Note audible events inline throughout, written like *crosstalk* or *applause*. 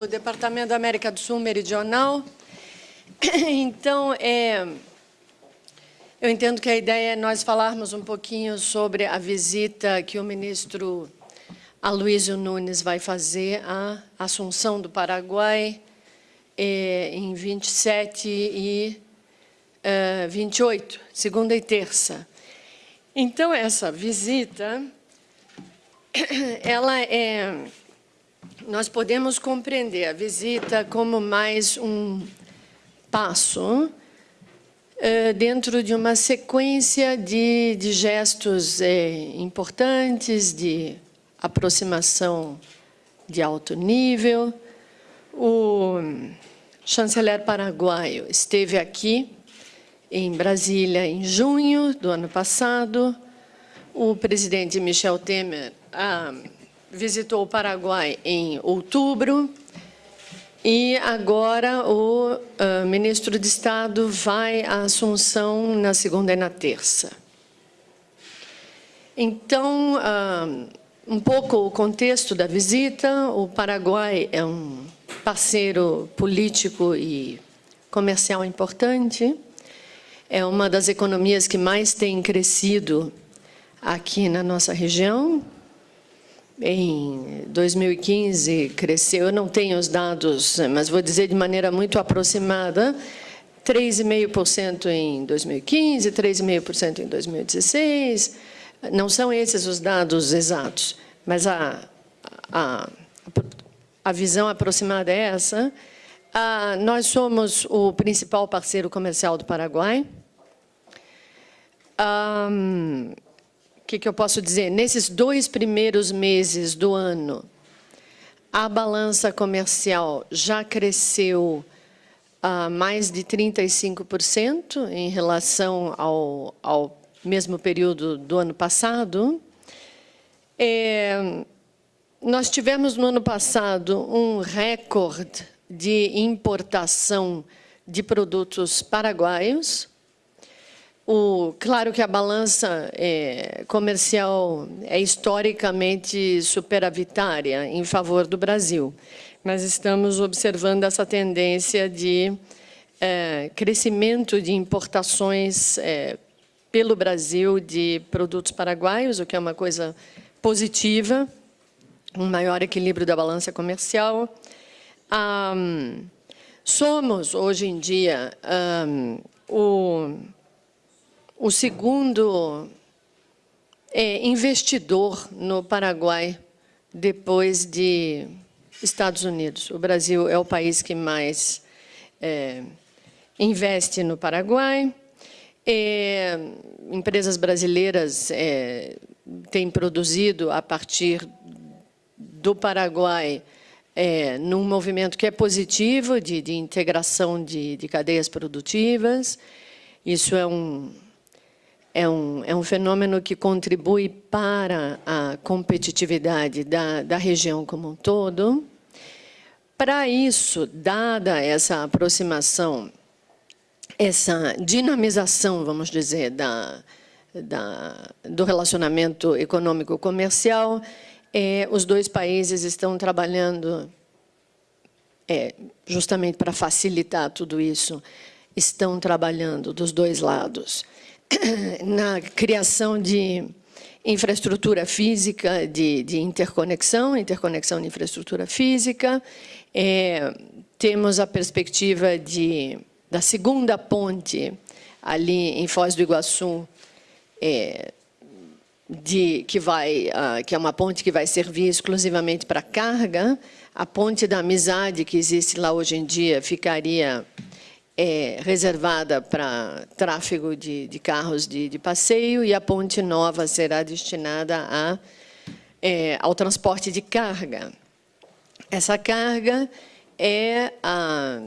do Departamento da América do Sul Meridional. *clears throat* Então, é, eu entendo que a ideia é nós falarmos um pouquinho sobre a visita que o ministro Aloysio Nunes vai fazer à Assunção do Paraguai é, em 27 e é, 28, segunda e terça. Então, essa visita, *clears throat* ela é nós podemos compreender a visita como mais um passo eh, dentro de uma sequência de, de gestos eh, importantes, de aproximação de alto nível. O chanceler paraguaio esteve aqui em Brasília em junho do ano passado. O presidente Michel Temer ah, visitou o Paraguai em outubro. E agora o uh, ministro de Estado vai à Assunção na segunda e na terça. Então, uh, um pouco o contexto da visita, o Paraguai é um parceiro político e comercial importante, é uma das economias que mais tem crescido aqui na nossa região, em 2015 cresceu, eu não tenho os dados, mas vou dizer de maneira muito aproximada, 3,5% em 2015, 3,5% em 2016. Não são esses os dados exatos, mas a, a, a visão aproximada é essa. Ah, nós somos o principal parceiro comercial do Paraguai. Ah, que, que eu posso dizer? Nesses dois primeiros meses do ano, a balança comercial já cresceu a mais de 35% em relação ao, ao mesmo período do ano passado. É, nós tivemos no ano passado um recorde de importação de produtos paraguaios, o, claro que a balança é, comercial é historicamente superavitária em favor do Brasil, mas estamos observando essa tendência de é, crescimento de importações é, pelo Brasil de produtos paraguaios, o que é uma coisa positiva, um maior equilíbrio da balança comercial. somos, hoje em dia, o o segundo é, investidor no Paraguai depois de Estados Unidos. O Brasil é o país que mais é, investe no Paraguai. É, empresas brasileiras é, têm produzido a partir do Paraguai é, num movimento que é positivo de, de integração de, de cadeias produtivas. Isso é um, é um, é um fenômeno que contribui para a competitividade da, da região como um todo. Para isso, dada essa aproximação, essa dinamização, vamos dizer, da, da, do relacionamento econômico-comercial, é, os dois países estão trabalhando é, justamente para facilitar tudo isso, estão trabalhando dos dois lados *coughs* na criação de infraestrutura física de, de interconexão, interconexão de infraestrutura física. É, temos a perspectiva de, da segunda ponte ali em Foz do Iguaçu, é, de, que, vai, uh, que é uma ponte que vai servir exclusivamente para carga. A ponte da amizade que existe lá hoje em dia ficaria é reservada para tráfego de, de carros de, de, passeio e a ponte nova será destinada a, é, ao transporte de carga. Essa carga é, a,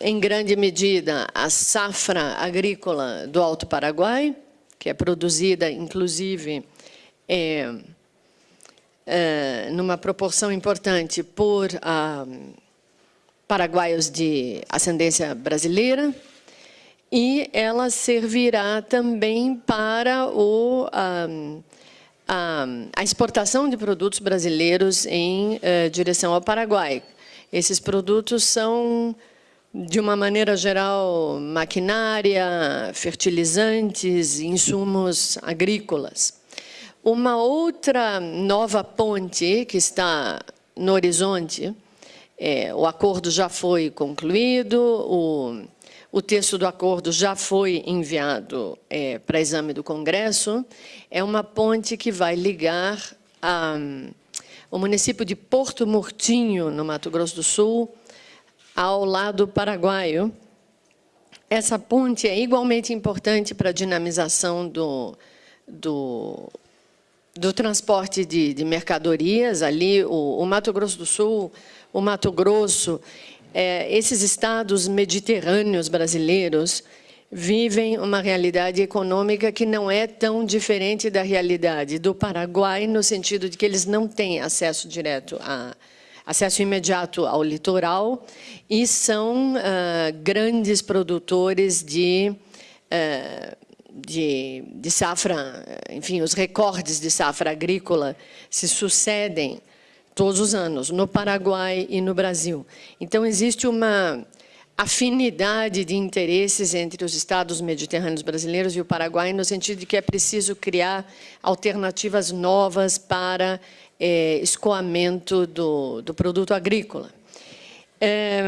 em grande medida, a safra agrícola do Alto Paraguai, que é produzida, inclusive, é, é, numa proporção importante por a paraguaios de ascendência brasileira, e ela servirá também para o, um, a, exportação de produtos brasileiros em eh, direção ao Paraguai. Esses produtos são, de uma maneira geral, maquinária, fertilizantes, insumos agrícolas. Uma outra nova ponte que está no horizonte, é, o acordo já foi concluído, o, o texto do acordo já foi enviado é, para exame do Congresso, é uma ponte que vai ligar a, o município de Porto Murtinho, no Mato Grosso do Sul, ao lado paraguaio. Essa ponte é igualmente importante para a dinamização do, do do transporte de, de mercadorias, ali o, o, Mato Grosso do Sul, o Mato Grosso, é, esses estados mediterrâneos brasileiros vivem uma realidade econômica que não é tão diferente da realidade do Paraguai, no sentido de que eles não têm acesso direto a acesso imediato ao litoral e são uh, grandes produtores de uh, de, de safra, enfim, os recordes de safra agrícola se sucedem todos os anos, no Paraguai e no Brasil. Então, existe uma afinidade de interesses entre os estados mediterrâneos brasileiros e o Paraguai, no sentido de que é preciso criar alternativas novas para é, escoamento do, do produto agrícola. É,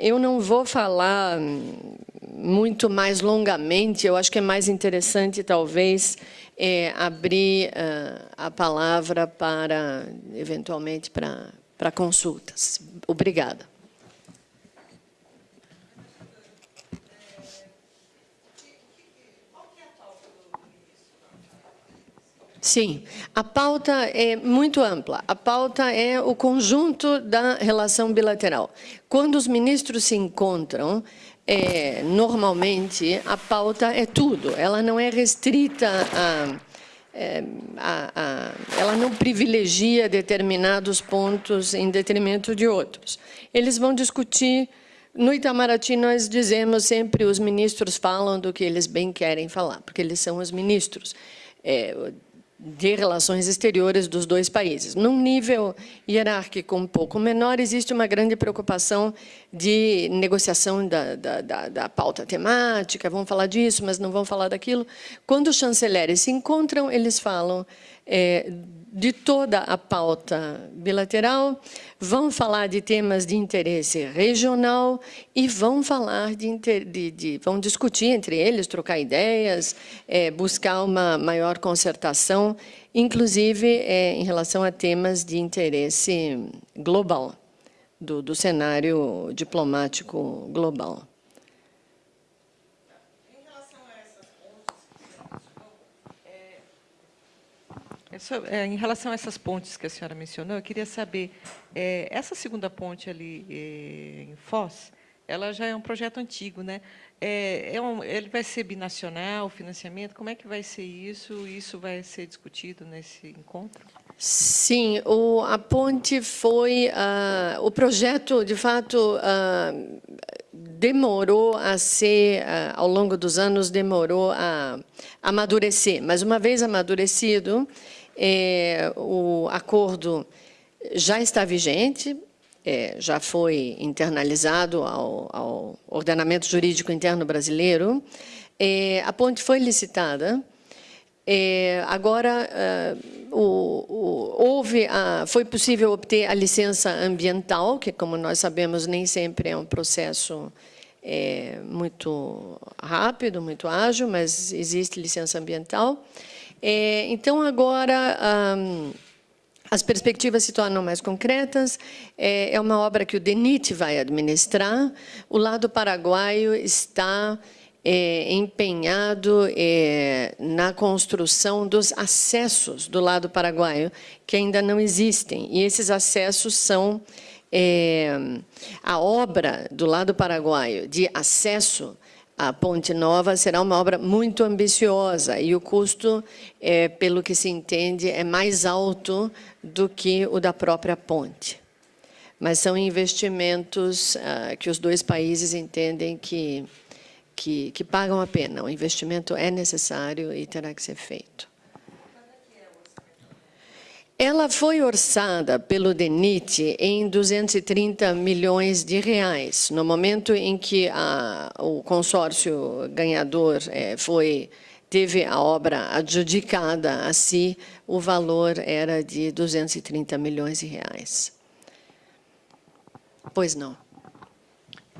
eu não vou falar muito mais longamente, eu acho que é mais interessante, talvez, é, abrir uh, a palavra para, eventualmente, para, para consultas. Obrigada. Sim, a pauta é muito ampla. A pauta é o conjunto da relação bilateral. Quando os ministros se encontram, é, normalmente a pauta é tudo. Ela não é restrita a, é, a, a, ela não privilegia determinados pontos em detrimento de outros. Eles vão discutir no Itamaraty, nós dizemos sempre, os ministros falam do que eles bem querem falar, porque eles são os ministros. É, de relações exteriores dos dois países. Num nível hierárquico um pouco menor, existe uma grande preocupação de negociação da, da, da, da pauta temática, vão falar disso, mas não vão falar daquilo. Quando os chanceleres se encontram, eles falam é, de toda a pauta bilateral, vão falar de temas de interesse regional e vão falar de, de, de vão discutir entre eles, trocar ideias, é, buscar uma maior concertação, inclusive é, em relação a temas de interesse global, do, do cenário diplomático global. Em relação a essas pontes que a senhora mencionou, eu queria saber, é, essa segunda ponte ali é, em Foz, ela já é um projeto antigo, né? É, é um, ele vai ser binacional, financiamento, como é que vai ser isso? Isso vai ser discutido nesse encontro? Sim, o, a ponte foi, uh, o projeto, de fato, uh, demorou a ser, uh, ao longo dos anos, demorou a amadurecer, mas uma vez amadurecido, é, o acordo já está vigente, é, já foi internalizado ao, ao, ordenamento jurídico interno brasileiro. É, a ponte foi licitada. É, agora, é, o, o, houve a, foi possível obter a licença ambiental, que, como nós sabemos, nem sempre é um processo é, muito rápido, muito ágil, mas existe licença ambiental. É, então, agora, as perspectivas se tornam mais concretas. É, é, uma obra que o DENIT vai administrar. O lado paraguaio está é, empenhado é, na construção dos acessos do lado paraguaio, que ainda não existem. E esses acessos são é, a obra do lado paraguaio de acesso a Ponte Nova será uma obra muito ambiciosa e o custo, é, pelo que se entende, é mais alto do que o da própria ponte. Mas são investimentos ah, que os dois países entendem que, que, que pagam a pena. O investimento é necessário e terá que ser feito. Ela foi orçada pelo DENIT em 230 milhões de reais. No momento em que a, o consórcio ganhador é, foi teve a obra adjudicada a si, o valor era de 230 milhões de reais. Pois não.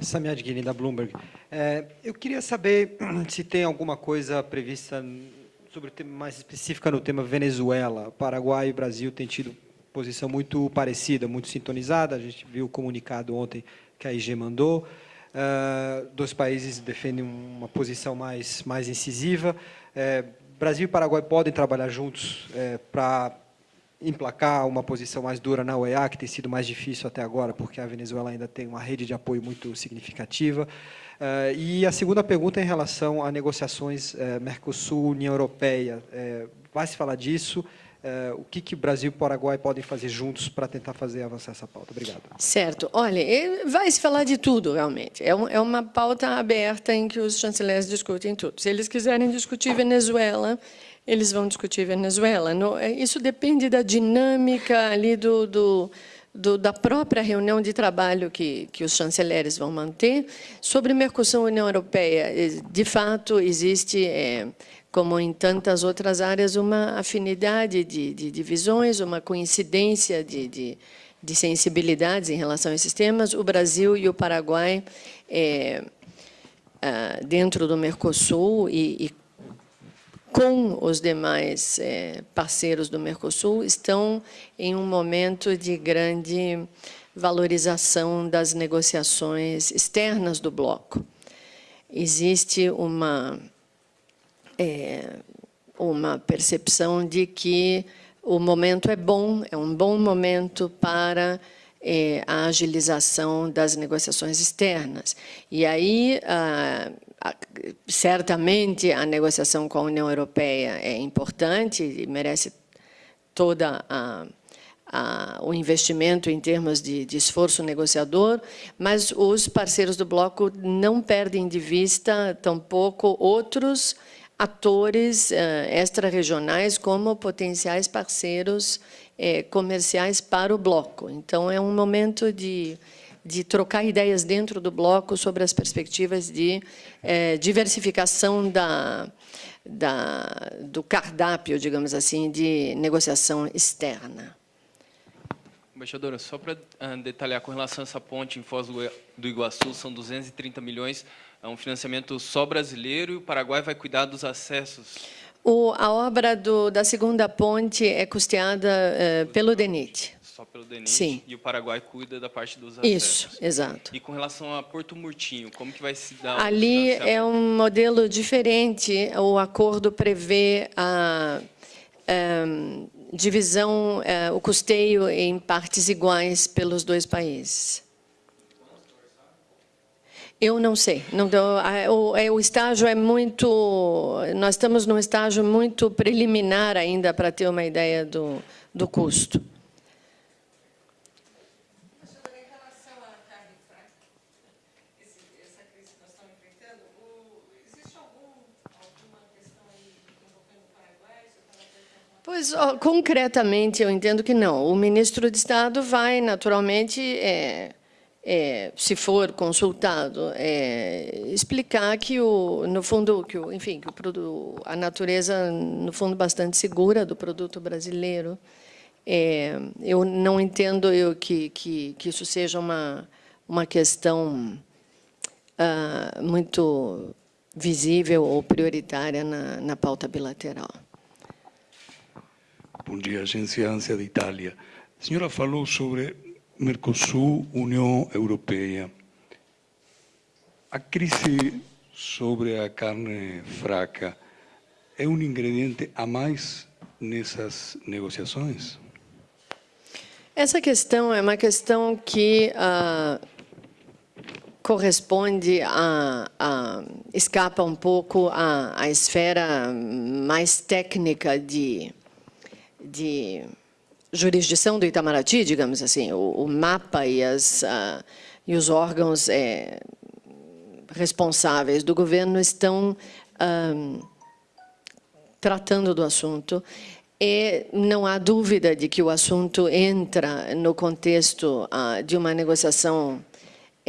Samia Guini, da Bloomberg. É, eu queria saber *clears throat* se tem alguma coisa prevista sobre mais específica no tema Venezuela. Paraguai e Brasil têm tido posição muito parecida, muito sintonizada. A gente viu o comunicado ontem que a IG mandou. Uh, dois países defendem uma posição mais, mais incisiva. É, Brasil e Paraguai podem trabalhar juntos é, para emplacar uma posição mais dura na OEA, que tem sido mais difícil até agora, porque a Venezuela ainda tem uma rede de apoio muito significativa. Uh, e a segunda pergunta é em relação a negociações uh, Mercosul-União Europeia. Uh, vai se falar disso? o que, que Brasil e Paraguai podem fazer juntos para tentar fazer avançar essa pauta? Obrigado. Certo. Olha, vai se falar de tudo, realmente. É, um, é uma pauta aberta em que os chanceleres discutem tudo. Se eles quiserem discutir Venezuela, eles vão discutir Venezuela. No, isso depende da dinâmica ali do, do do, da própria reunião de trabalho que, que os chanceleres vão manter. Sobre Mercosul-União Europeia, de fato, existe, é, como em tantas outras áreas, uma afinidade de, de divisões, uma coincidência de, de, de, sensibilidades em relação a esses temas. O Brasil e o Paraguai, é, ah, dentro do Mercosul e, e com os demais é, parceiros do Mercosul, estão em um momento de grande valorização das negociações externas do bloco. Existe uma, é, uma percepção de que o momento é bom, é um bom momento para é, a agilização das negociações externas. E aí, ah, certamente a negociação com a União Europeia é importante e merece toda a, a, o investimento em termos de, de, esforço negociador, mas os parceiros do bloco não perdem de vista tampouco outros atores uh, extra-regionais como potenciais parceiros eh, comerciais para o bloco. Então, é um momento de de trocar ideias dentro do bloco sobre as perspectivas de é, diversificação da, da, do cardápio, digamos assim, de negociação externa. Embaixadora, só para uh, detalhar com relação a essa ponte em Foz do Iguaçu, são 230 milhões, é um financiamento só brasileiro e o Paraguai vai cuidar dos acessos? O, a obra do, da segunda ponte é custeada uh, pelo DENIT só pelo DENIT Sim. e o Paraguai cuida da parte dos acessos. Isso, exato. E com relação a Porto Murtinho, como que vai se dar Ali é um modelo diferente, o acordo prevê a, a ehm, divisão, a, o custeio em partes iguais pelos dois países. Eu não sei. Não, o, é, o estágio é muito... Nós estamos num estágio muito preliminar ainda para ter uma ideia do, do custo. Pois, concretamente, eu entendo que não. O ministro de Estado vai, naturalmente, é, é, se for consultado, é, explicar que, o, no fundo, que o, enfim, que o, a natureza, no fundo, bastante segura do produto brasileiro. É, eu não entendo eu, que, que, que isso seja uma, uma questão ah, muito visível ou prioritária na, na pauta bilateral. Bom dia, Agência ANSIA de Itália. A senhora falou sobre Mercosul, União Europeia. A crise sobre a carne fraca é um ingrediente a mais nessas negociações? Essa questão é uma questão que uh, corresponde a, a, escapa um pouco à esfera mais técnica de de jurisdição do Itamaraty, digamos assim, o, o mapa e, as, uh, e os órgãos é, responsáveis do governo estão um, tratando do assunto. E não há dúvida de que o assunto entra no contexto ah, de uma negociação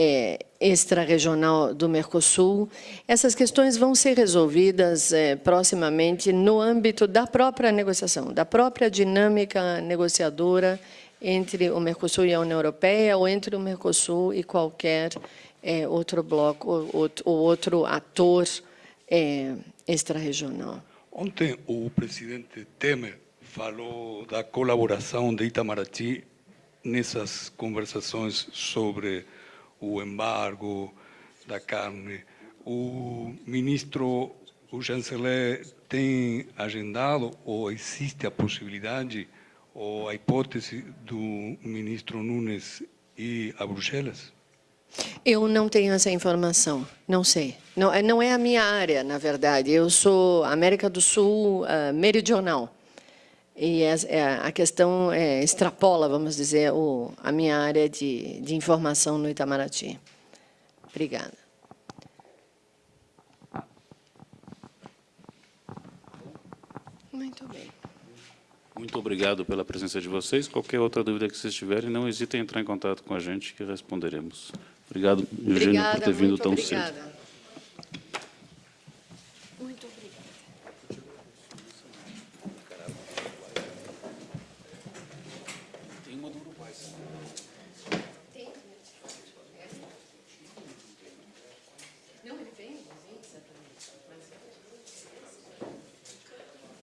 é, extra-regional do Mercosul. Essas questões vão ser resolvidas é, proximamente no âmbito da própria negociação, da própria dinâmica negociadora entre o Mercosul e a União Europeia ou entre o Mercosul e qualquer é, outro bloco ou, ou outro ator é, extra-regional. Ontem o presidente Temer falou da colaboração de Itamaraty nessas conversações sobre o embargo da carne. O ministro, o chanceler, tem agendado ou existe a possibilidade ou a hipótese do ministro Nunes ir a Bruxelas? Eu não tenho essa informação, não sei. Não, é- não é a minha área, na verdade. Eu sou América do Sul uh, meridional. E é, a questão é, extrapola, vamos dizer, o, a minha área de, de informação no Itamaraty. Obrigada. Muito bem. Muito obrigado pela presença de vocês. Qualquer outra dúvida que vocês tiverem, não hesitem em entrar em contato com a gente, que responderemos. Obrigado, Eugênio, Obrigada, por ter vindo tão obrigada. cedo.